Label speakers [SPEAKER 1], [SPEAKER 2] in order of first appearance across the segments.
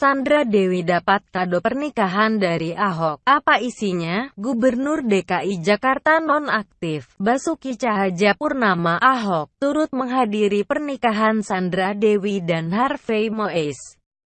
[SPEAKER 1] Sandra Dewi dapat kado pernikahan dari Ahok. Apa isinya? Gubernur DKI Jakarta nonaktif, Basuki Cahayapurnama Ahok, turut menghadiri pernikahan Sandra Dewi dan Harvey Mois.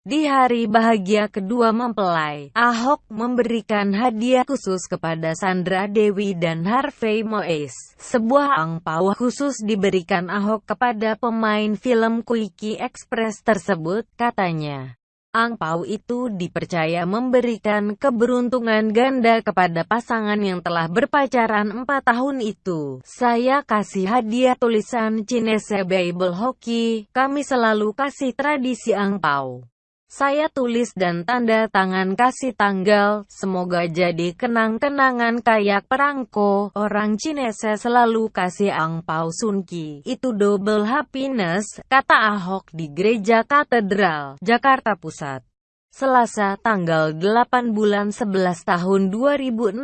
[SPEAKER 1] Di hari bahagia kedua mempelai, Ahok memberikan hadiah khusus kepada Sandra Dewi dan Harvey Mois. Sebuah angpau khusus diberikan Ahok kepada pemain film Quickie Express tersebut, katanya. Angpau itu dipercaya memberikan keberuntungan ganda kepada pasangan yang telah berpacaran empat tahun itu. Saya kasih hadiah tulisan Chinese Bible Hockey, kami selalu kasih tradisi angpau. Saya tulis dan tanda tangan kasih tanggal, semoga jadi kenang-kenangan kayak perangko. Orang Cinese selalu kasih angpau sunki. Itu double happiness, kata Ahok di Gereja Katedral, Jakarta Pusat. Selasa tanggal 8 bulan 11 tahun 2016,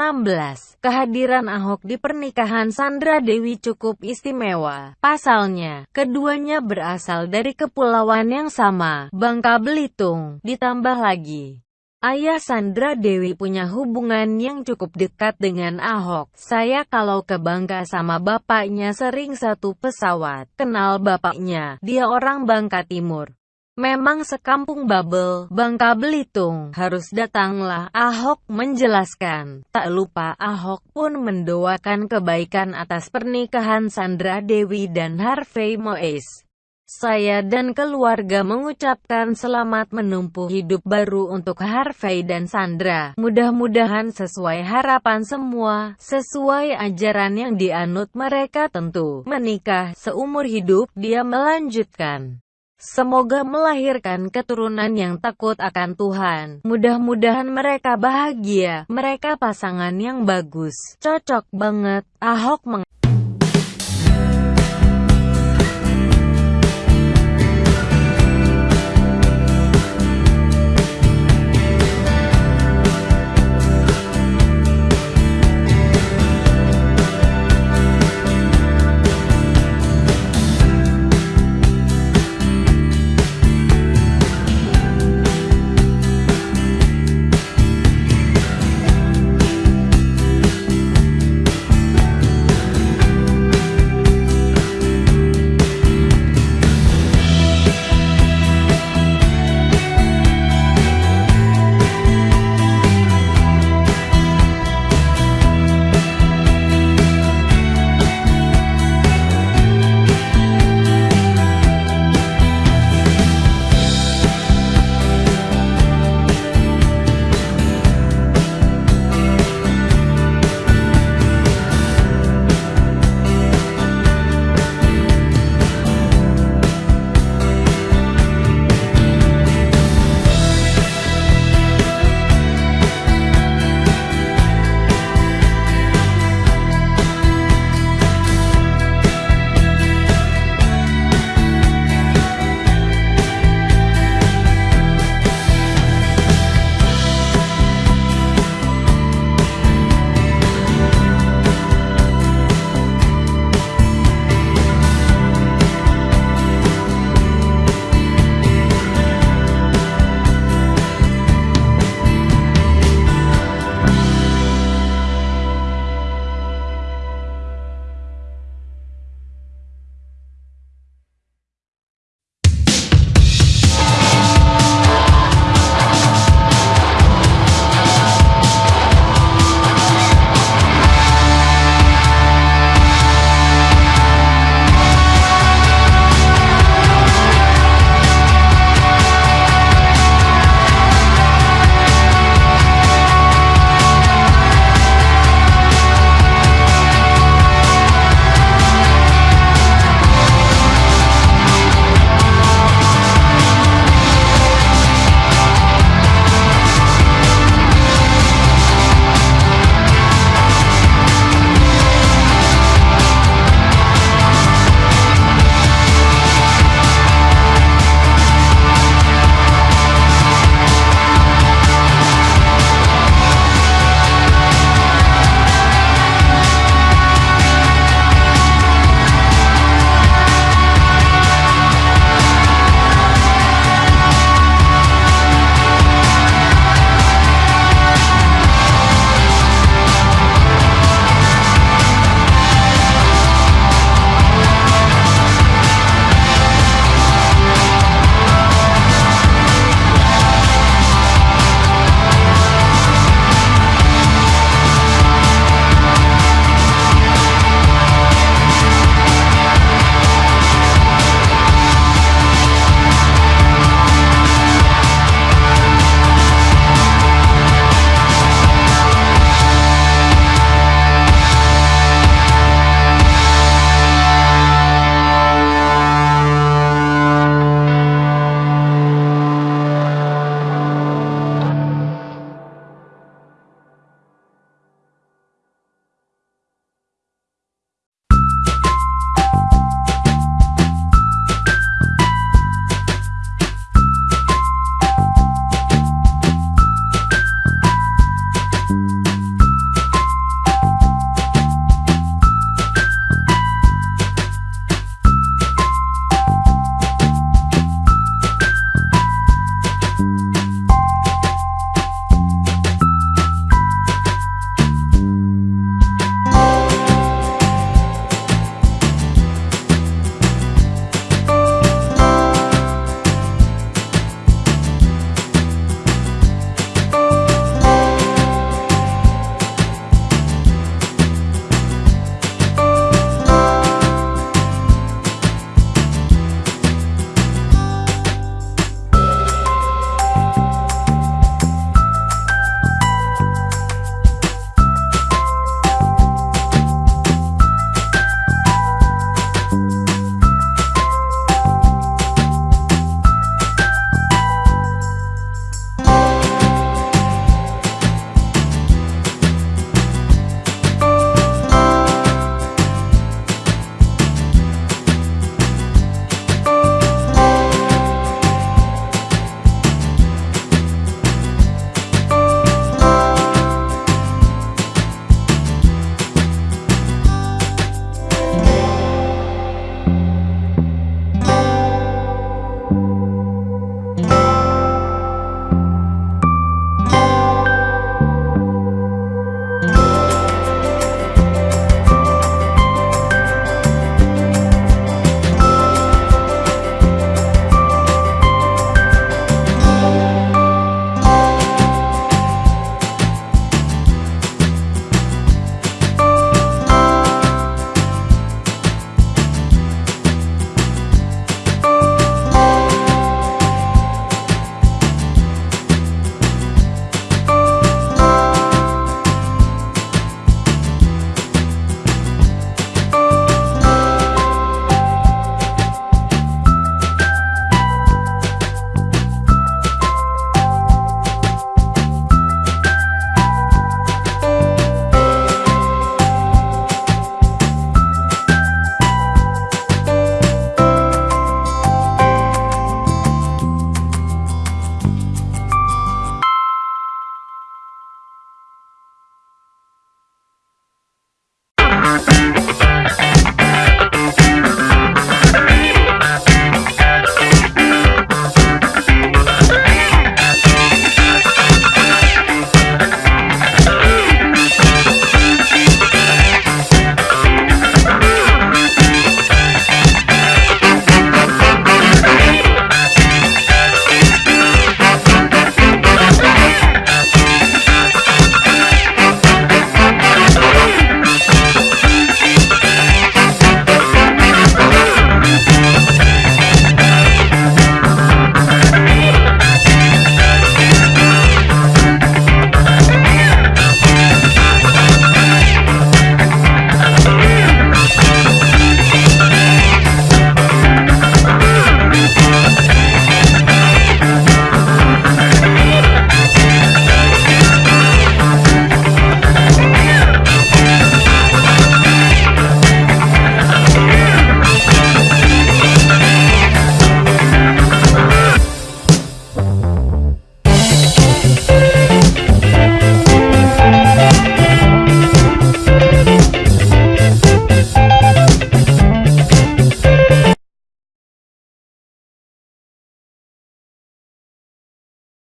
[SPEAKER 1] kehadiran Ahok di pernikahan Sandra Dewi cukup istimewa. Pasalnya, keduanya berasal dari kepulauan yang sama, Bangka Belitung. Ditambah lagi, Ayah Sandra Dewi punya hubungan yang cukup dekat dengan Ahok. Saya kalau ke Bangka sama bapaknya sering satu pesawat. Kenal bapaknya, dia orang Bangka Timur. Memang sekampung Babel, Bangka Belitung, harus datanglah, Ahok menjelaskan. Tak lupa Ahok pun mendoakan kebaikan atas pernikahan Sandra Dewi dan Harvey Mois. Saya dan keluarga mengucapkan selamat menempuh hidup baru untuk Harvey dan Sandra. Mudah-mudahan sesuai harapan semua, sesuai ajaran yang dianut mereka tentu. Menikah seumur hidup, dia melanjutkan. Semoga melahirkan keturunan yang takut akan Tuhan. Mudah-mudahan mereka bahagia. Mereka pasangan yang bagus. Cocok banget. Ahok meng